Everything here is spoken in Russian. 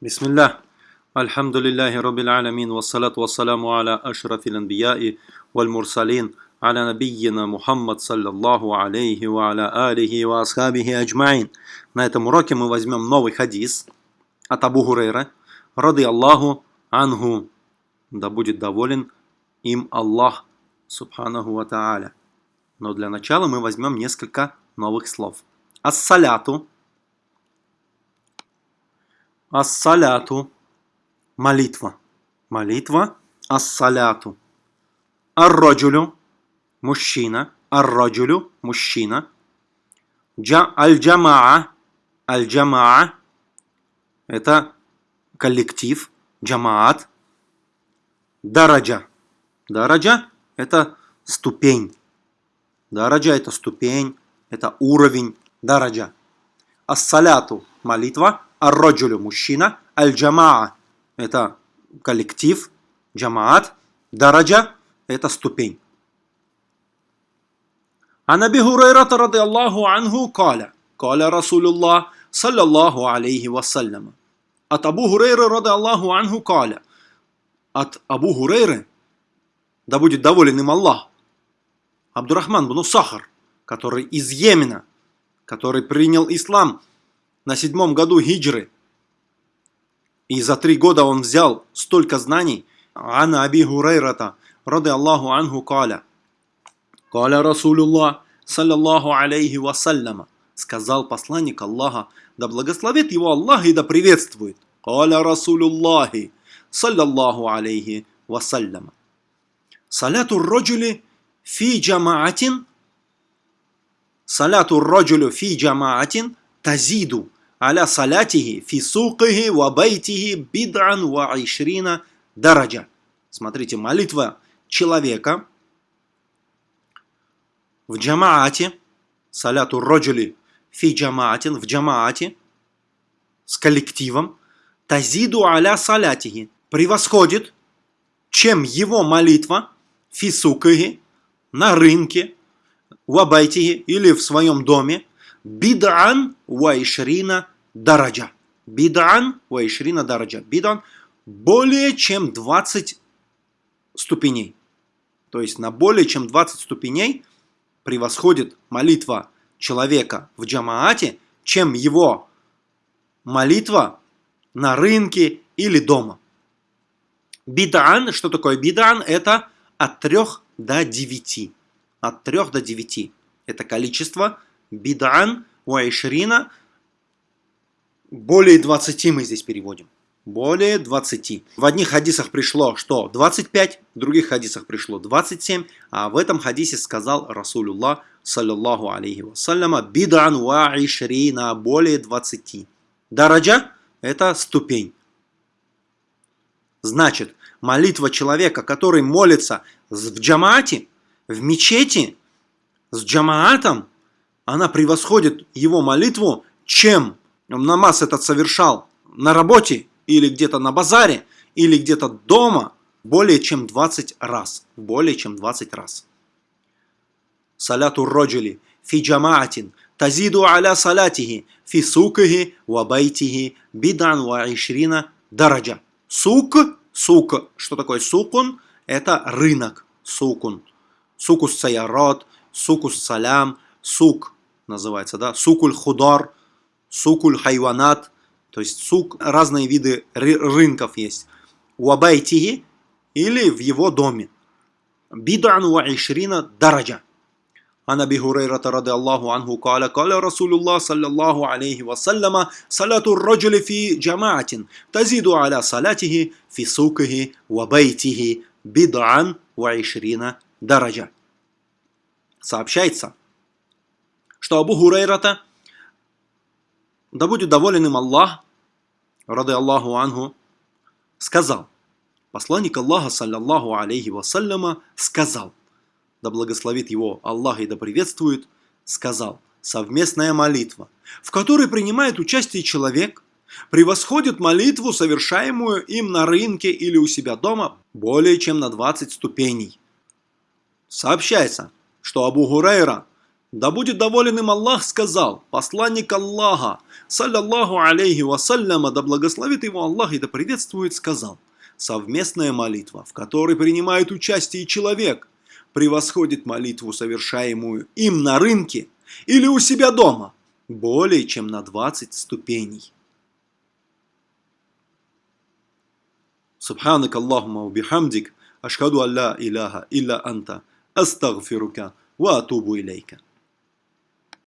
Бисмиллах. Бисмилля. Альхамдулиллахи Раббил Аламин. Вассалату вассаламу аля ашрафил анбияи валь мурсалин. Аля набийина Мухаммад саллаллаху алейхи ва аля алихи ва асхабихи аджмаин. На этом уроке мы возьмем новый хадис от Абу Гурейра. Рады Аллаху ангу. Да будет доволен им Аллах субханаху ва тааля. Но для начала мы возьмем несколько новых слов. Ассаляту ассаляту, молитва. Молитва, ассаляту. Ар-раджулю, мужчина. Ар-раджулю, мужчина. Джа, аль-джамаа, аль-джамаа, это коллектив, джамаат. Дараджа. Дараджа – это ступень. Дараджа – это ступень, это уровень. Дараджа. Ассаляту – молитва. Ар-раджулю – мужчина. Аль-джамаа – это коллектив, джамаат. Дараджа – это ступень. عن أبي هريرة رضي الله عنه قال قال رسول الله صلى الله عليه وسلم От Абу Хурейры, рады Аллаху анху, каля. От Абу Хурейры, да будет доволен им Аллах, Абдурахман бну Сахар, который из Йемена, который принял ислам на седьмом году хиджры, и за три года он взял столько знаний, Ана Аби Хурейрата, рады Аллаху анху, каля. Каля Расулуллах, саллаллаху алейхи вассаляма, сказал посланник Аллаха, да благословит его Аллах и да приветствует. Каля Расулуллахи, саллаллаху алейхи вассаляма. Саляту роджули фи джамаатин, саляту роджулю фи джамаатин тазиду аля салятихи фи сукихи ва байтихи бид'ан айшрина дараджа. Смотрите, молитва человека в джамаате, саляту роджули في جماعة, в джамаате, с коллективом, تزيد على صلاته, превосходит, чем его молитва, фи сукахи, на рынке, وبيته или в своем доме, بضعا وعشرين درجة. بضعا وعشرين درجة. بضعا более чем 20 ступеней. То есть на более чем 20 ступеней превосходит молитва человека в джамаате, чем его молитва на рынке или дома. Бидан, что такое бидан? Это от 3 до 9. От 3 до 9. Это количество. Бидан, уайшрина, более 20 мы здесь переводим. Более 20. В одних хадисах пришло, что 25, в других хадисах пришло 27, а в этом хадисе сказал Расулуллах, саллаллаху алейхи вассаляма, бидан ва ишрина, более 20. Дараджа – это ступень. Значит, молитва человека, который молится в джамаате, в мечети, с джамаатом, она превосходит его молитву, чем намаз этот совершал на работе или где-то на базаре, или где-то дома более чем 20 раз. Более чем 20 раз. Саляту роджули фи джамаатин тазиду аля салатихи фи сукихи ва бидан ва ишрина дараджа. Сук, сук, что такое сукун? Это рынок, сукун. Сукус саярат, сукус салям, сук называется, да, сукуль худар, сукуль хайванат, то есть сук, разные виды рынков есть. Уабайтиги или в его доме. Бидан ва ишрина дараджа. عن أبي هريرة رضي الله عنه قال قال رسول الله صلى الله عليه وسلم صلاة الرجل في جماعة تزيد على صلاته في سوقه وبيته بضعا وعشرين درجة. Сообщается, что Абу Хурейрата, да будет доволен им Аллах, рады Аллаху Ангу, сказал, посланник Аллаха, саллаллаху алейхи вассаляма, сказал, да благословит его Аллах и да приветствует, сказал, совместная молитва, в которой принимает участие человек, превосходит молитву, совершаемую им на рынке или у себя дома, более чем на 20 ступеней. Сообщается, что Абу Хурейра, Да будет доволен им Аллах, сказал, посланник Аллаха, саллаллаху алейхи вассаляма, да благословит его Аллах и да приветствует, сказал, совместная молитва, в которой принимает участие человек, превосходит молитву, совершаемую им на рынке или у себя дома, более чем на 20 ступеней. سبحانك اللهم وبحمدك أشهد أن لا إله إلا أنت أستغفرك وأتوب إليك